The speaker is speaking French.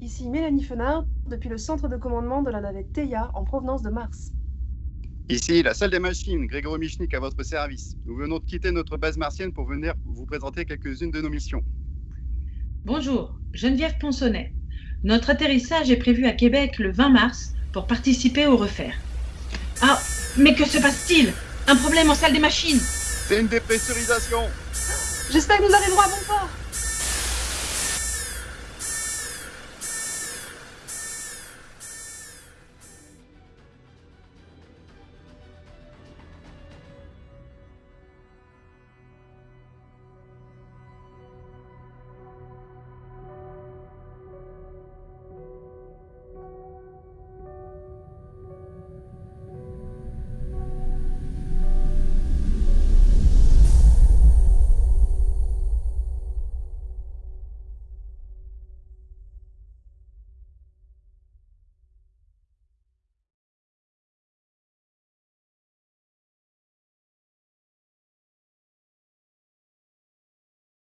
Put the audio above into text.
Ici Mélanie Fenard, depuis le centre de commandement de la navette Theia en provenance de Mars. Ici, la salle des machines, Grégory Michnik à votre service. Nous venons de quitter notre base martienne pour venir vous présenter quelques-unes de nos missions. Bonjour, Geneviève Ponsonnet. Notre atterrissage est prévu à Québec le 20 mars pour participer au refaire. Ah, mais que se passe-t-il? Un problème en salle des machines? C'est une dépressurisation J'espère que nous arriverons à bon port